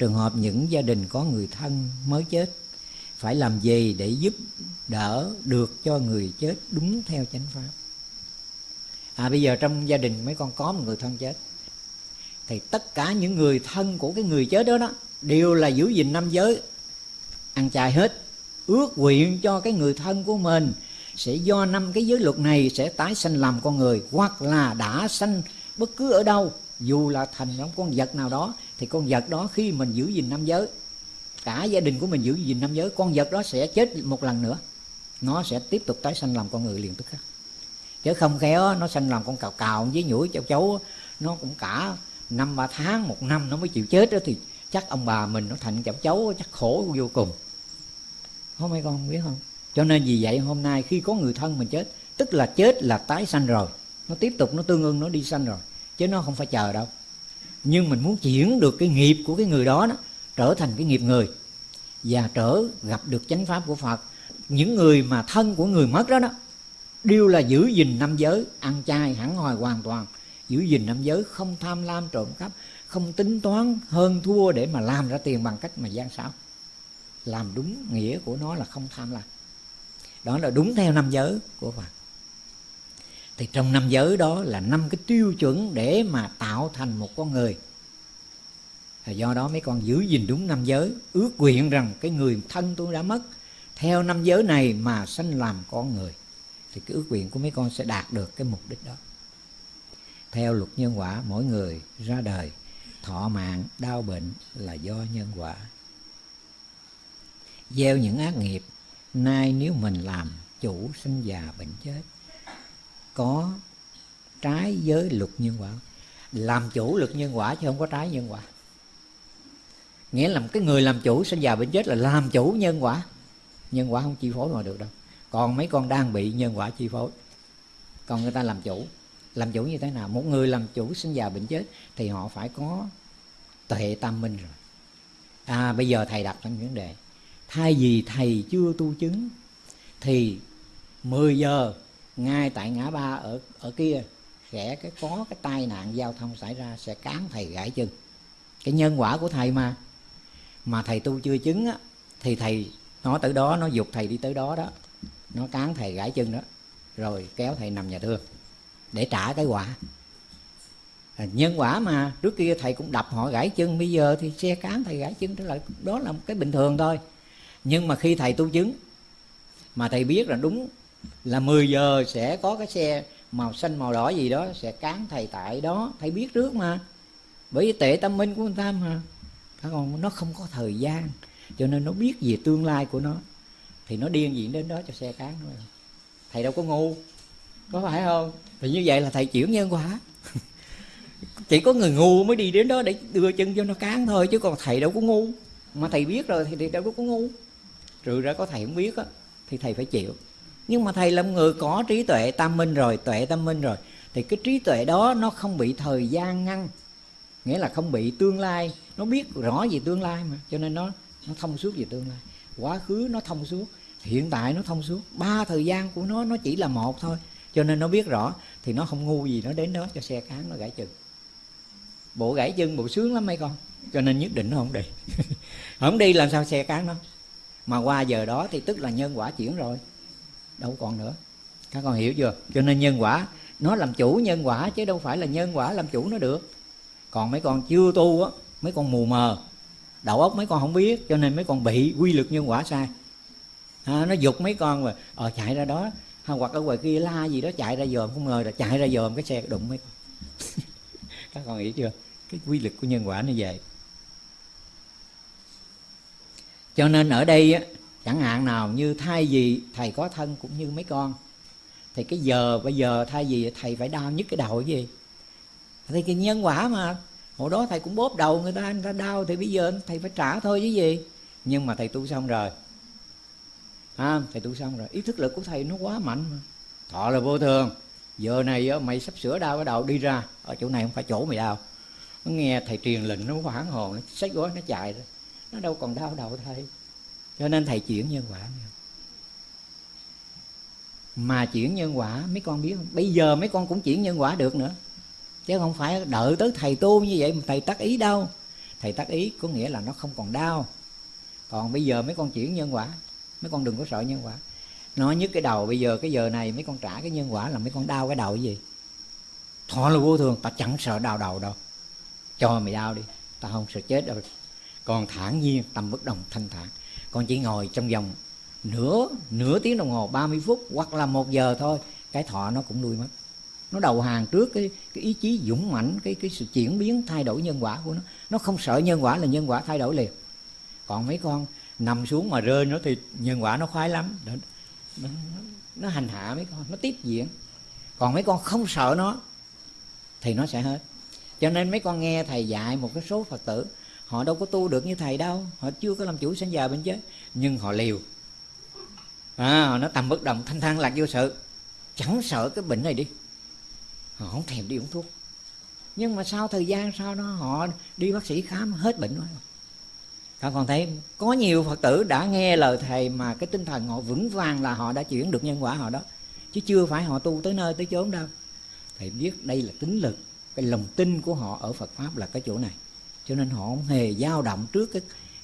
trường hợp những gia đình có người thân mới chết, phải làm gì để giúp đỡ được cho người chết đúng theo chánh pháp? À bây giờ trong gia đình mấy con có một người thân chết, thì tất cả những người thân của cái người chết đó đó đều là giữ gìn năm giới, ăn chay hết, ước nguyện cho cái người thân của mình sẽ do năm cái giới luật này sẽ tái sanh làm con người, hoặc là đã sanh bất cứ ở đâu, dù là thành trong con vật nào đó thì con vật đó khi mình giữ gìn năm giới, cả gia đình của mình giữ gìn năm giới, con vật đó sẽ chết một lần nữa. Nó sẽ tiếp tục tái sanh làm con người liền tức khắc. Chứ không khéo, nó sanh làm con cào cào với nhũi cháu cháu nó cũng cả năm ba tháng, một năm nó mới chịu chết đó, thì chắc ông bà mình nó thành cháu cháu chắc khổ vô cùng. Không mấy con biết không? Cho nên vì vậy hôm nay khi có người thân mình chết, tức là chết là tái sanh rồi. Nó tiếp tục, nó tương ưng, nó đi sanh rồi. Chứ nó không phải chờ đâu nhưng mình muốn chuyển được cái nghiệp của cái người đó đó trở thành cái nghiệp người. Và trở gặp được chánh pháp của phật, những người mà thân của người mất đó đó, đều là giữ gìn năm giới, ăn chay hẳn hoài hoàn toàn. Giữ gìn năm giới, không tham lam trộm cắp, không tính toán hơn thua để mà làm ra tiền bằng cách mà gian xảo. Làm đúng nghĩa của nó là không tham lam. Đó là đúng theo năm giới của Phật thì trong năm giới đó là năm cái tiêu chuẩn để mà tạo thành một con người. Do đó mấy con giữ gìn đúng năm giới, ước nguyện rằng cái người thân tôi đã mất, theo năm giới này mà sanh làm con người. Thì cái ước nguyện của mấy con sẽ đạt được cái mục đích đó. Theo luật nhân quả, mỗi người ra đời thọ mạng, đau bệnh là do nhân quả. Gieo những ác nghiệp, nay nếu mình làm, chủ sinh già bệnh chết có trái với luật nhân quả. Làm chủ luật nhân quả chứ không có trái nhân quả. Nghĩa là cái người làm chủ sinh già bệnh chết là làm chủ nhân quả. Nhân quả không chi phối mà được đâu. Còn mấy con đang bị nhân quả chi phối, còn người ta làm chủ. Làm chủ như thế nào? Một người làm chủ sinh già bệnh chết thì họ phải có tuệ tam minh rồi. À bây giờ thầy đặt ra vấn đề, thay vì thầy chưa tu chứng thì 10 giờ ngay tại ngã ba ở ở kia sẽ cái có cái tai nạn giao thông xảy ra sẽ cán thầy gãy chân. Cái nhân quả của thầy mà mà thầy tu chưa chứng á, thì thầy nó tới đó nó dục thầy đi tới đó đó nó cán thầy gãy chân đó rồi kéo thầy nằm nhà thương để trả cái quả. À, nhân quả mà trước kia thầy cũng đập họ gãy chân bây giờ thì xe cán thầy gãy chân trở lại đó là một cái bình thường thôi. Nhưng mà khi thầy tu chứng mà thầy biết là đúng là 10 giờ sẽ có cái xe màu xanh, màu đỏ gì đó sẽ cán thầy tại đó, thầy biết trước mà. Bởi vì tệ tâm minh của người ta mà. Còn nó không có thời gian. Cho nên nó biết về tương lai của nó. Thì nó điên diện đến đó cho xe cán thôi. Thầy đâu có ngu. Có phải không? Thì như vậy là thầy chuyển nhân quả. Chỉ có người ngu mới đi đến đó để đưa chân cho nó cán thôi, chứ còn thầy đâu có ngu. Mà thầy biết rồi thì thầy đâu có ngu. Trừ ra có thầy không biết á, thì thầy phải chịu nhưng mà thầy là một người có trí tuệ tam minh rồi, tuệ tam minh rồi. Thì cái trí tuệ đó nó không bị thời gian ngăn. Nghĩa là không bị tương lai. Nó biết rõ về tương lai mà. Cho nên nó nó thông suốt về tương lai. Quá khứ nó thông suốt, hiện tại nó thông suốt. Ba thời gian của nó nó chỉ là một thôi. Cho nên nó biết rõ, thì nó không ngu gì nó đến đó cho xe cán nó gãy chân. Bộ gãy chân, bộ sướng lắm mấy con. Cho nên nhất định nó không đi. Không đi làm sao xe cán nó? Mà qua giờ đó thì tức là nhân quả chuyển rồi đâu còn nữa. Các con hiểu chưa? Cho nên nhân quả nó làm chủ nhân quả chứ đâu phải là nhân quả làm chủ nó được. Còn mấy con chưa tu á mấy con mù mờ. Đầu óc mấy con không biết cho nên mấy con bị quy luật nhân quả sai. À, nó giục mấy con mà ờ chạy ra đó. Hoặc ở ngoài kia la gì đó chạy ra dòm không ngờ là chạy ra dòm cái xe đụng mấy con. Các con hiểu chưa? Cái quy luật của nhân quả như vậy. Cho nên ở đây á, chẳng hạn nào như thay vì thầy có thân cũng như mấy con. Thì cái giờ bây giờ thay vì thầy phải đau nhất cái đầu cái gì? Thì cái nhân quả mà hồi đó thầy cũng bóp đầu người ta người ta đau thì bây giờ thầy phải trả thôi chứ gì? Nhưng mà thầy tu xong rồi. À, thầy tu xong rồi. Ý thức lực của thầy nó quá mạnh mà. Thọ là vô thường. Giờ này mày sắp sửa đau cái đầu đi ra. Ở chỗ này không phải chỗ mày đau. Nó nghe thầy truyền lệnh nó hoảng hồn nó xách gói nó chạy rồi. Nó đâu còn đau đầu thầy cho nên thầy chuyển nhân quả mà chuyển nhân quả, mấy con biết không? Bây giờ mấy con cũng chuyển nhân quả được nữa. Chứ không phải đợi tới thầy tu như vậy mà thầy tắt ý đâu. Thầy tác ý có nghĩa là nó không còn đau. Còn bây giờ mấy con chuyển nhân quả, mấy con đừng có sợ nhân quả. Nó nhức cái đầu, bây giờ cái giờ này mấy con trả cái nhân quả là mấy con đau cái đầu cái gì? Thọ là vô thường, ta chẳng sợ đau đầu đâu. Cho mày đau đi, ta không sợ chết đâu còn thản nhiên tâm bất đồng thanh thản. Con chỉ ngồi trong vòng nửa nửa tiếng đồng hồ 30 phút hoặc là một giờ thôi cái thọ nó cũng nuôi mất. Nó đầu hàng trước cái cái ý chí dũng mãnh cái cái sự chuyển biến thay đổi nhân quả của nó. Nó không sợ nhân quả là nhân quả thay đổi liền. Còn mấy con nằm xuống mà rơi nó thì nhân quả nó khoái lắm. Nó, nó, nó hành hạ mấy con nó tiếp diễn. Còn mấy con không sợ nó thì nó sẽ hết. Cho nên mấy con nghe thầy dạy một cái số phật tử họ đâu có tu được như thầy đâu. Họ chưa có làm chủ sinh già bên chết nhưng họ liều. À, nó tầm bất động thanh thang lạc vô sự. Chẳng sợ cái bệnh này đi. Họ không thèm đi uống thuốc. Nhưng mà sau thời gian sau đó họ đi bác sĩ khám hết bệnh rồi. Các con thấy có nhiều phật tử đã nghe lời thầy mà cái tinh thần họ vững vàng là họ đã chuyển được nhân quả họ đó. Chứ chưa phải họ tu tới nơi tới chốn đâu. Thầy biết đây là tính lực cái lòng tin của họ ở phật pháp là cái chỗ này cho nên họ không hề dao động trước cái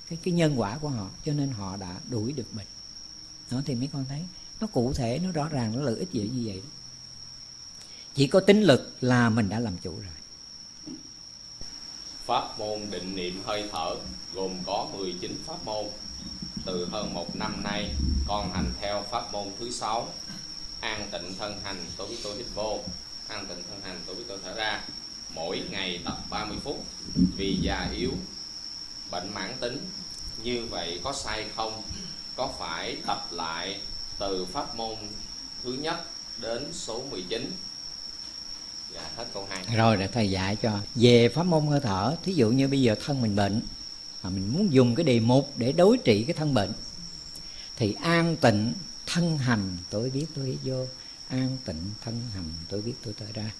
cái cái nhân quả của họ. Cho nên họ đã đuổi được bệnh đó thì mấy con thấy nó cụ thể nó rõ ràng nó lợi ích gì như vậy. Đó. chỉ có tính lực là mình đã làm chủ rồi. Pháp môn định niệm hơi thở gồm có 19 pháp môn. Từ hơn một năm nay, con hành theo pháp môn thứ sáu. An tịnh thân hành tôi biết tôi hít vô. An tịnh thân hành tôi biết tôi thở ra. Mỗi ngày tập 30 phút Vì già yếu, bệnh mãn tính. Như vậy có sai không? Có phải tập lại từ pháp môn thứ nhất đến số 19 dạ hết câu hai. Rồi để thầy dạy cho. Về pháp môn hơi thở thí dụ như bây giờ thân mình bệnh mà mình muốn dùng cái đề mục để đối trị cái thân bệnh thì an tịnh thân hành tôi biết tôi hít vô. An tịnh thân hành tôi biết tôi tới ra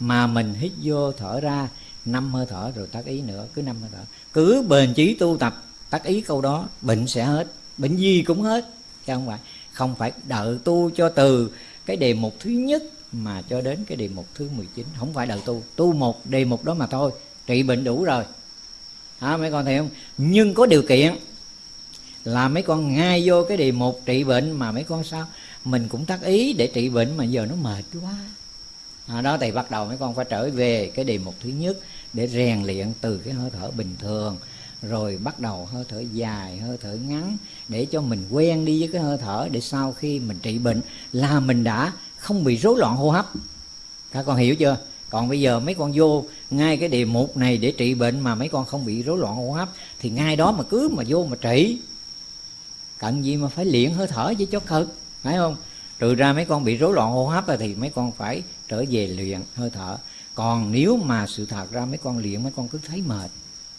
mà mình hít vô thở ra, năm hơi thở rồi tác ý nữa, cứ năm hơi thở. Cứ bền chí tu tập tác ý câu đó, bệnh sẽ hết, bệnh gì cũng hết. Chứ không phải không phải đợi tu cho từ cái đề mục thứ nhất mà cho đến cái đề mục thứ 19 không phải đợi tu tu một đề mục đó mà thôi, trị bệnh đủ rồi. Hả, mấy con thấy không? Nhưng có điều kiện là mấy con ngay vô cái đề mục trị bệnh mà mấy con sao? Mình cũng tác ý để trị bệnh mà giờ nó mệt quá à, đó thì bắt đầu mấy con phải trở về cái đề mục thứ nhất để rèn luyện từ cái hơi thở bình thường rồi bắt đầu hơi thở dài hơi thở ngắn để cho mình quen đi với cái hơi thở để sau khi mình trị bệnh là mình đã không bị rối loạn hô hấp. Các con hiểu chưa? Còn bây giờ mấy con vô ngay cái đề mục này để trị bệnh mà mấy con không bị rối loạn hô hấp thì ngay đó mà cứ mà vô mà trị. Cần gì mà phải luyện hơi thở chứ cho cực phải không? Trừ ra mấy con bị rối loạn hô hấp thì mấy con phải trở về luyện hơi thở. Còn nếu mà sự thật ra mấy con luyện mấy con cứ thấy mệt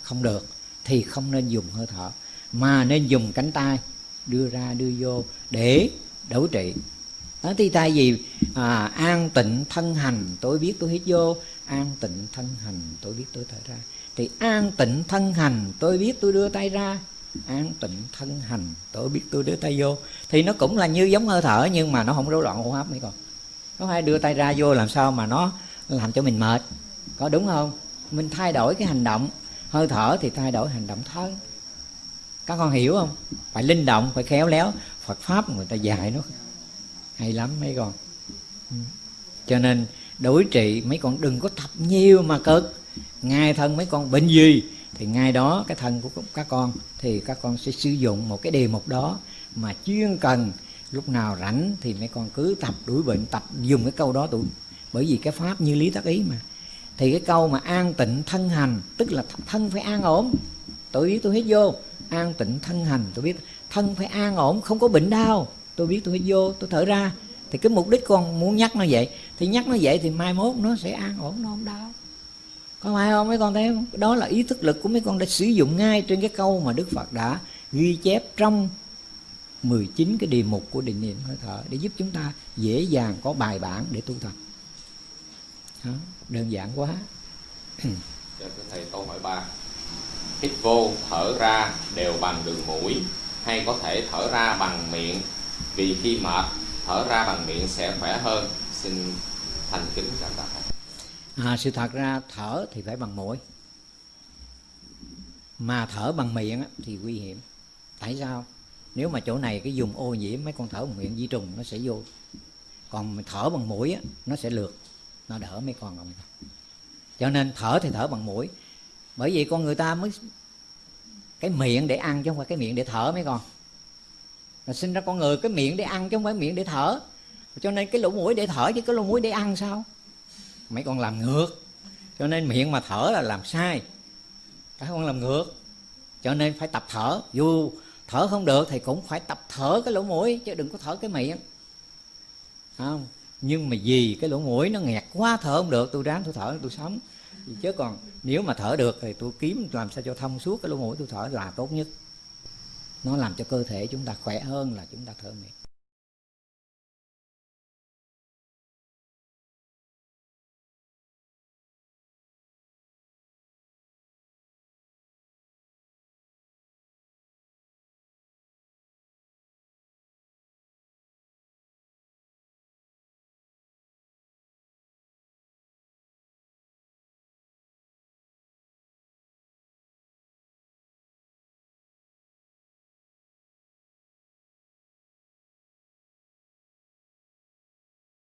không được thì không nên dùng hơi thở. Mà nên dùng cánh tay đưa ra đưa vô để đối trị. Đó thì tại vì à, an tịnh thân hành tôi biết tôi hít vô an tịnh thân hành tôi biết tôi thở ra. Thì an tịnh thân hành tôi biết tôi đưa tay ra an tịnh thân hành. Tôi biết tôi đưa tay vô. Thì nó cũng là như giống hơi thở, nhưng mà nó không rối loạn hô hấp mấy con. Có phải đưa tay ra vô làm sao mà nó làm cho mình mệt. Có đúng không? Mình thay đổi cái hành động. Hơi thở thì thay đổi hành động thân các con hiểu không? Phải linh động, phải khéo léo. Phật pháp người ta dạy nó hay lắm mấy con. Ừ. Cho nên đối trị mấy con đừng có tập nhiều mà cực. Ngay thân mấy con bệnh gì? Thì ngay đó cái thân của các con thì các con sẽ sử dụng một cái đề mục đó mà chuyên cần lúc nào rảnh thì mấy con cứ tập đuổi bệnh, tập dùng cái câu đó tụi bởi vì cái pháp như lý tác ý mà. Thì cái câu mà an tịnh thân hành, tức là thân phải an ổn. Tôi biết tôi hết vô, an tịnh thân hành. Tôi biết thân phải an ổn, không có bệnh đau. Tôi biết tôi hết vô, tôi thở ra. Thì cái mục đích con muốn nhắc nó vậy. Thì nhắc nó vậy thì mai mốt nó sẽ an ổn, nó không đau có phải không mấy con thấy không? Đó là ý thức lực của mấy con đã sử dụng ngay trên cái câu mà đức phật đã ghi chép trong 19 cái đề mục của định niệm hơi thở để giúp chúng ta dễ dàng có bài bản để tu tập. Đó, đơn giản quá. Dạ, thầy câu hỏi ba. Hít vô thở ra đều bằng đường mũi hay có thể thở ra bằng miệng? Vì khi mệt thở ra bằng miệng sẽ khỏe hơn. Xin thành kính cảm tạ à, sự thật ra thở thì phải bằng mũi. Mà thở bằng miệng thì nguy hiểm. Tại sao? Nếu mà chỗ này cái dùng ô nhiễm mấy con thở bằng miệng di trùng nó sẽ vô. Còn mình thở bằng mũi á, nó sẽ lượt nó đỡ mấy con rồi cho nên thở thì thở bằng mũi. Bởi vì con người ta mới cái miệng để ăn chứ không phải cái miệng để thở mấy con. Là sinh ra con người cái miệng để ăn chứ không phải miệng để thở. Cho nên cái lỗ mũi để thở chứ cái lỗ mũi để ăn sao? Mấy con làm ngược. Cho nên miệng mà thở là làm sai. Các con làm ngược. Cho nên phải tập thở. Dù thở không được thì cũng phải tập thở cái lỗ mũi, chứ đừng có thở cái miệng. Không? Nhưng mà vì cái lỗ mũi nó nghẹt quá, thở không được, tôi ráng tôi thở, tôi sống. Chứ còn nếu mà thở được thì tôi kiếm làm sao cho thông suốt cái lỗ mũi tôi thở là tốt nhất. Nó làm cho cơ thể chúng ta khỏe hơn là chúng ta thở miệng.